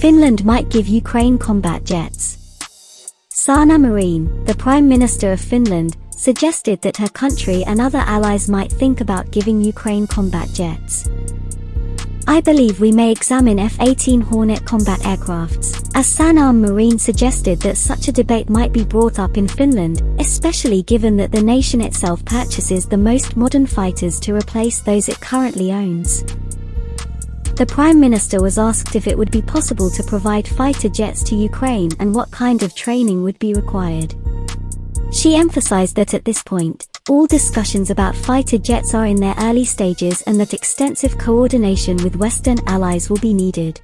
Finland might give Ukraine combat jets. Sanna Marin, the Prime Minister of Finland, suggested that her country and other allies might think about giving Ukraine combat jets. I believe we may examine F-18 Hornet combat aircrafts, as Sanna Marin suggested that such a debate might be brought up in Finland, especially given that the nation itself purchases the most modern fighters to replace those it currently owns. The Prime Minister was asked if it would be possible to provide fighter jets to Ukraine and what kind of training would be required. She emphasized that at this point, all discussions about fighter jets are in their early stages and that extensive coordination with Western allies will be needed.